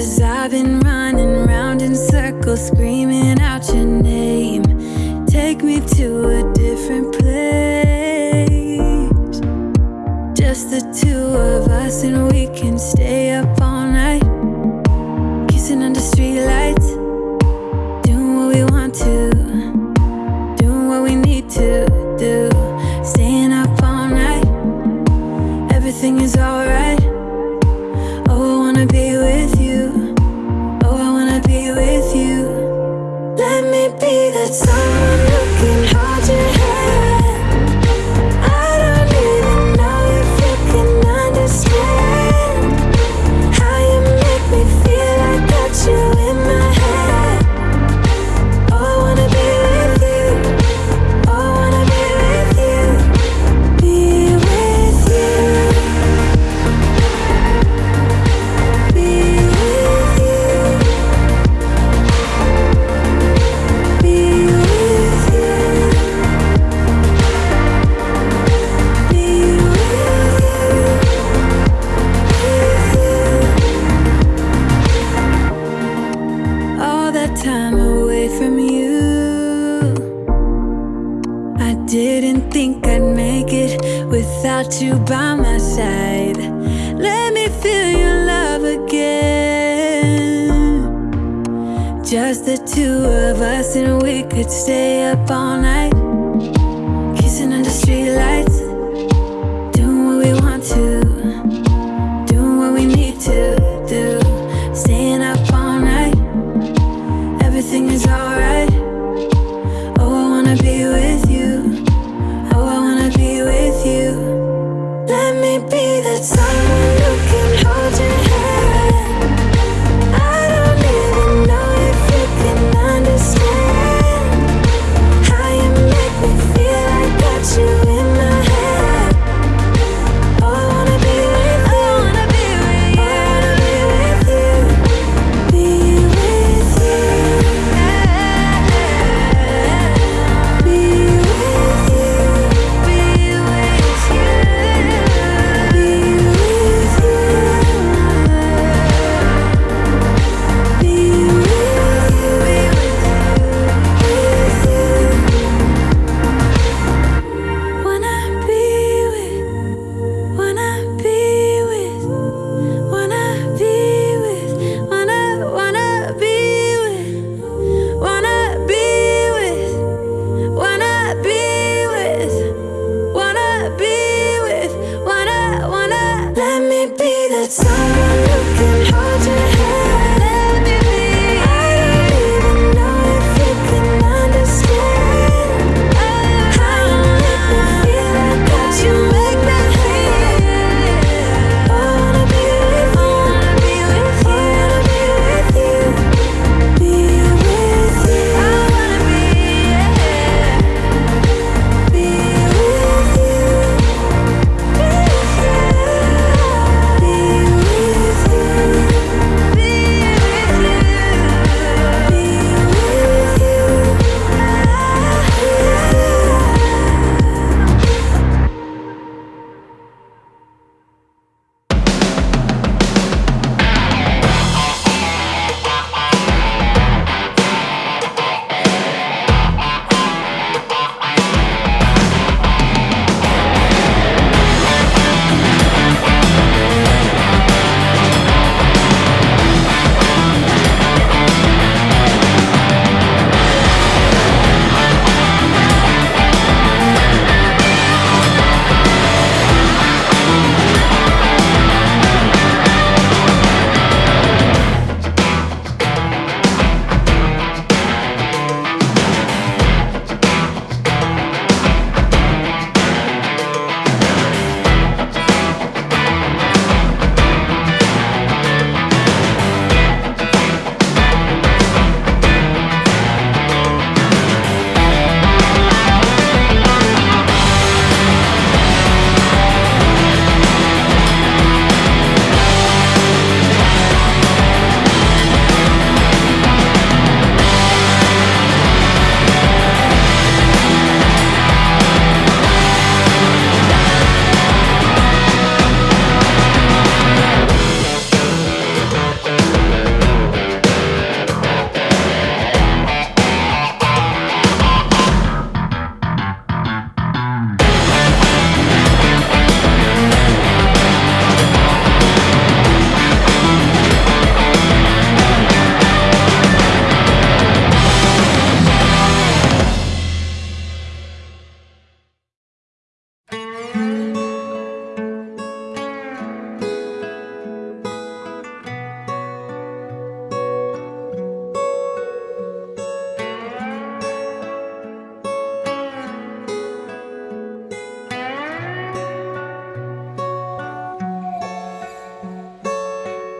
Cause I've been running round in circles Screaming out your name. Take me to a different place. Just the two of us and we can stay up all night. Kissing under streetlights. Doing what we want to. Doing what we need to do. Staying up all night. Everything is alright. Just the two of us and we could stay up all night. Kissing under streetlights.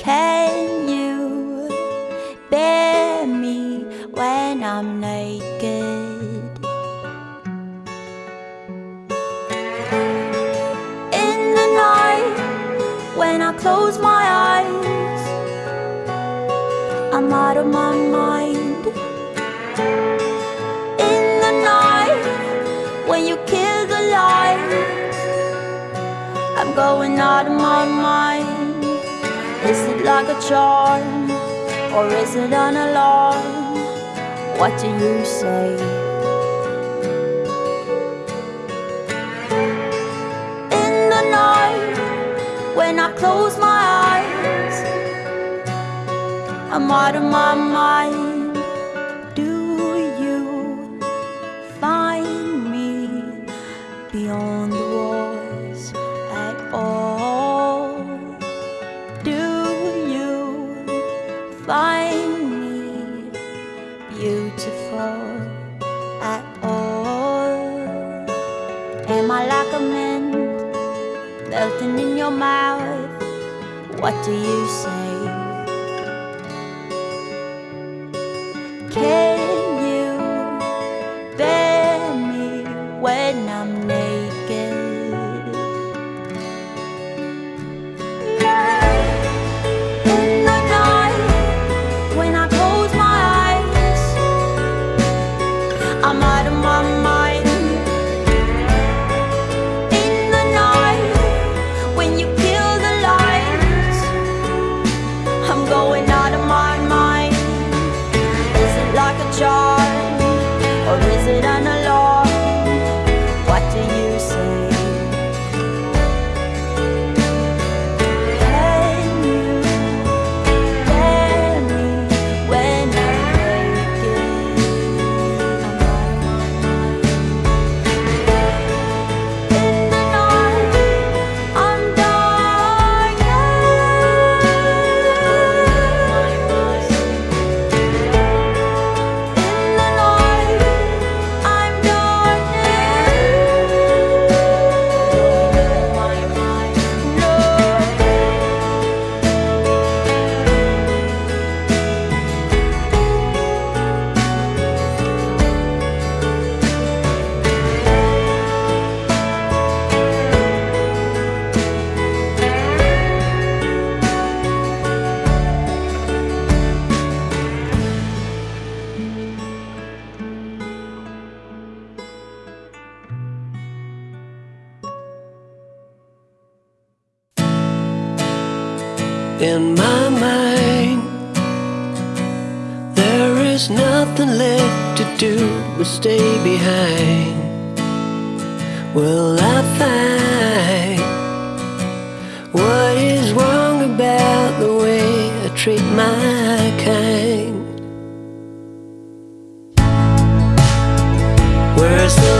Can you bear me when I'm naked? In the night when I close my eyes, I'm out of my mind. In the night, when you kill the light, I'm going out of my mind. Is it like a charm or is it an alarm? What do you say? In the night when I close my eyes, I'm out of my mind. In my mind. There is nothing left to do but stay behind. Will I find What is wrong about the way I treat my kind? Where's the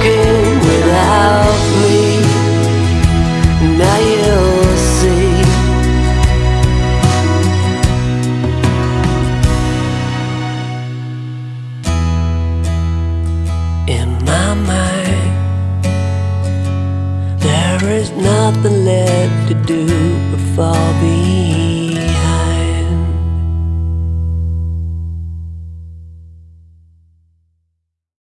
que